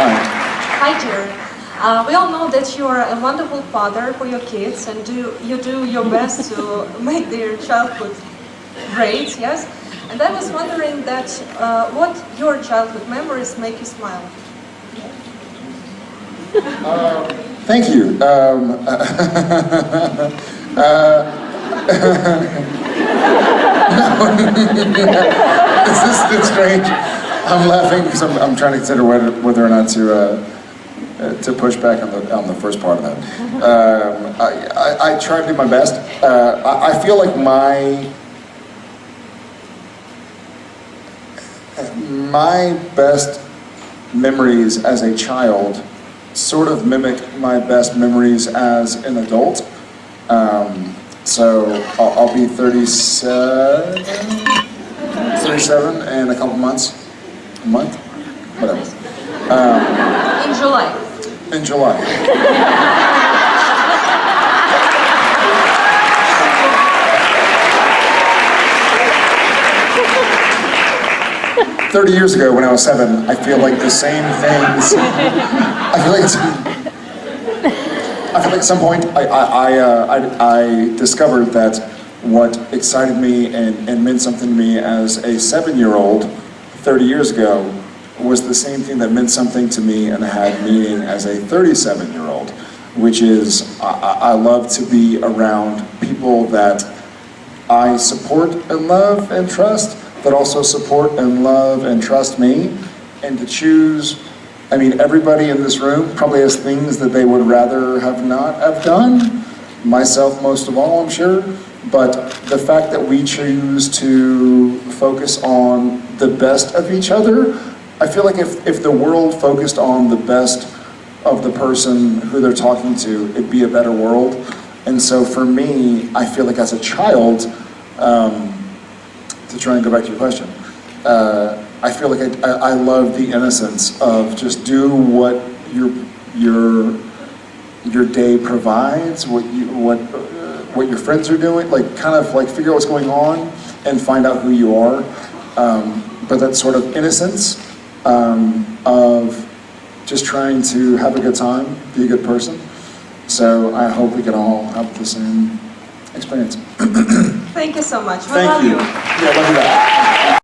Hi. Hi, Jerry. Uh, we all know that you are a wonderful father for your kids and do, you do your best to make their childhood great, yes? And I was wondering that uh, what your childhood memories make you smile? Thank you. Um, uh, is this bit strange? I'm laughing because I'm, I'm trying to consider whether, whether or not to uh, uh, to push back on the on the first part of that. Um, I, I, I try to do my best. Uh, I, I feel like my my best memories as a child sort of mimic my best memories as an adult. Um, so I'll, I'll be 37, 37 in a couple months, a month, whatever, In July. in July. Thirty years ago, when I was seven, I feel like the same things. I feel like it's, I feel like at some point I, I, I, uh, I, I discovered that what excited me and, and meant something to me as a seven-year-old 30 years ago was the same thing that meant something to me and had meaning as a 37-year-old, which is I, I I love to be around people that I support and love and trust, but also support and love and trust me, and to choose, I mean, everybody in this room probably has things that they would rather have not have done, myself most of all, I'm sure, but the fact that we choose to focus on the best of each other, I feel like if, if the world focused on the best of the person who they're talking to, it'd be a better world. And so for me, I feel like as a child, um, to try and go back to your question, uh, I feel like I, I, I love the innocence of just do what your your your day provides, what you what uh, what your friends are doing, like kind of like figure out what's going on and find out who you are. Um, but that sort of innocence um, of just trying to have a good time, be a good person. So I hope we can all have the same experience. Thank you so much. We Thank love you. you. Yeah, love you back.